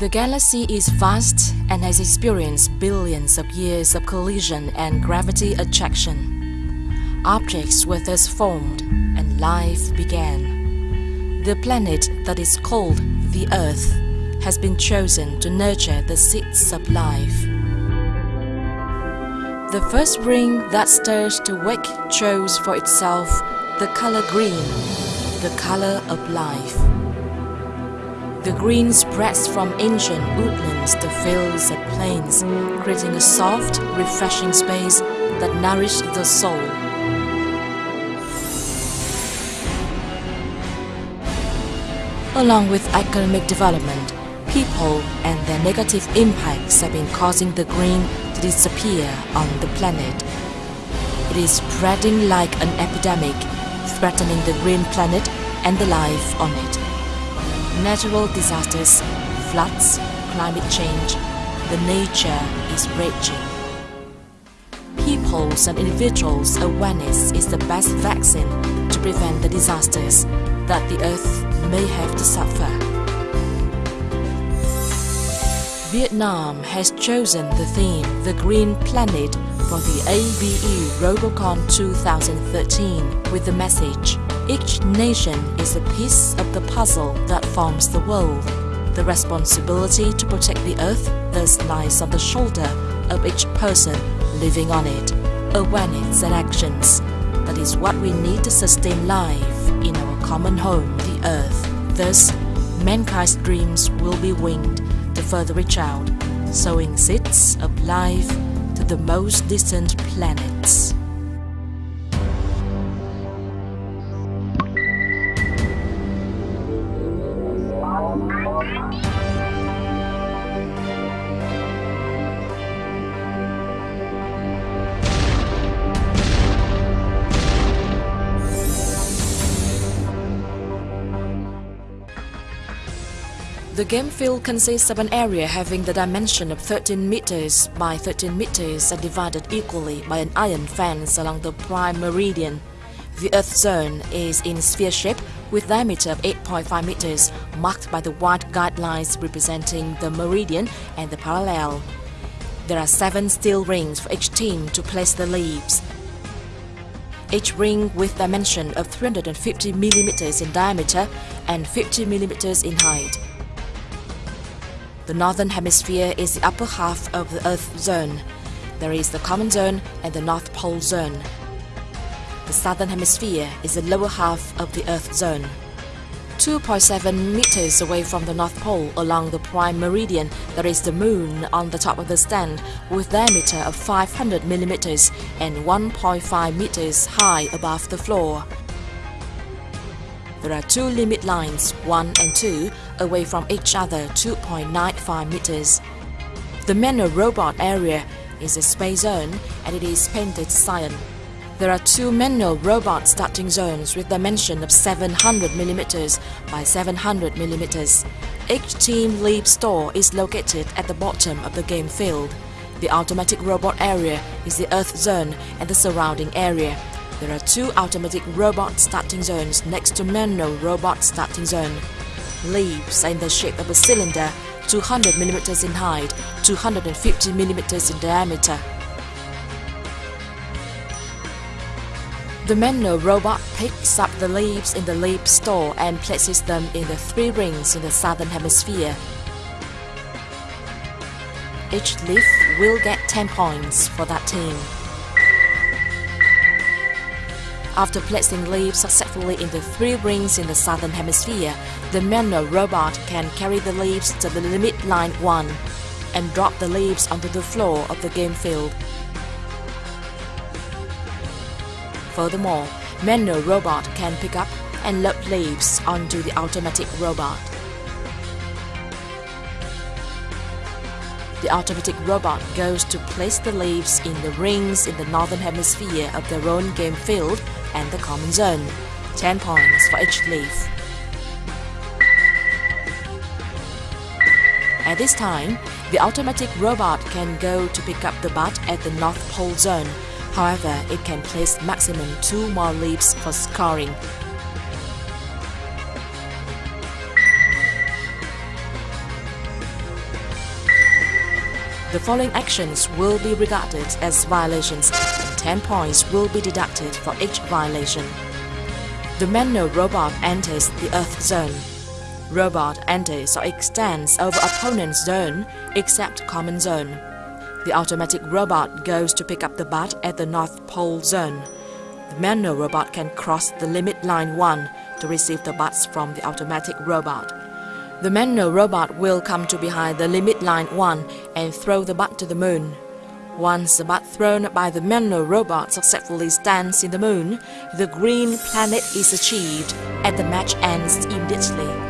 The galaxy is vast and has experienced billions of years of collision and gravity attraction. Objects were thus formed and life began. The planet that is called the Earth has been chosen to nurture the seeds of life. The first ring that stirs to wake chose for itself the color green, the color of life. The green spreads from ancient woodlands to fields and plains, creating a soft, refreshing space that nourishes the soul. Along with economic development, people and their negative impacts have been causing the green to disappear on the planet. It is spreading like an epidemic, threatening the green planet and the life on it natural disasters, floods, climate change, the nature is raging. People's and individuals' awareness is the best vaccine to prevent the disasters that the Earth may have to suffer. Vietnam has chosen the theme The Green Planet for the ABU Robocon 2013 with the message each nation is a piece of the puzzle that forms the world. The responsibility to protect the earth thus lies on the shoulder of each person living on it. Awareness and actions. That is what we need to sustain life in our common home, the earth. Thus, mankind's dreams will be winged to further reach out, sowing seeds of life to the most distant planets. The game field consists of an area having the dimension of 13 meters by 13 meters and divided equally by an iron fence along the prime meridian. The Earth zone is in sphere shape with diameter of 8.5 meters, marked by the white guidelines representing the meridian and the parallel. There are seven steel rings for each team to place the leaves. Each ring with dimension of 350 millimeters in diameter and 50 millimeters in height. The northern hemisphere is the upper half of the Earth zone. There is the common zone and the North Pole zone. The southern hemisphere is the lower half of the Earth zone. 2.7 meters away from the North Pole along the prime meridian, there is the moon on the top of the stand with diameter of 500 millimeters and 1.5 meters high above the floor. There are two limit lines, 1 and 2, away from each other 2.95 meters. The manual robot area is a space zone and it is painted cyan. There are two manual robot starting zones with dimension of 700 millimeters by 700 millimeters. Each team leap store is located at the bottom of the game field. The automatic robot area is the Earth zone and the surrounding area. There are two automatic robot starting zones next to manual robot starting zone. Leaves are in the shape of a cylinder, 200 mm in height, 250 mm in diameter. The manual robot picks up the leaves in the leaf store and places them in the three rings in the southern hemisphere. Each leaf will get 10 points for that team. After placing leaves successfully in the three rings in the southern hemisphere, the manual robot can carry the leaves to the limit line 1 and drop the leaves onto the floor of the game field. Furthermore, manual robot can pick up and load leaves onto the automatic robot. The automatic robot goes to place the leaves in the rings in the northern hemisphere of their own game field and the common zone. 10 points for each leaf. At this time, the automatic robot can go to pick up the bat at the North Pole zone. However, it can place maximum two more leaves for scoring. The following actions will be regarded as violations and 10 points will be deducted for each violation. The manual robot enters the Earth zone. Robot enters or extends over opponent's zone except common zone. The automatic robot goes to pick up the bat at the North Pole zone. The manual robot can cross the limit line 1 to receive the bats from the automatic robot. The manual robot will come to behind the limit line 1 and throw the bat to the moon. Once the bat thrown by the manual robot successfully stands in the moon, the green planet is achieved and the match ends immediately.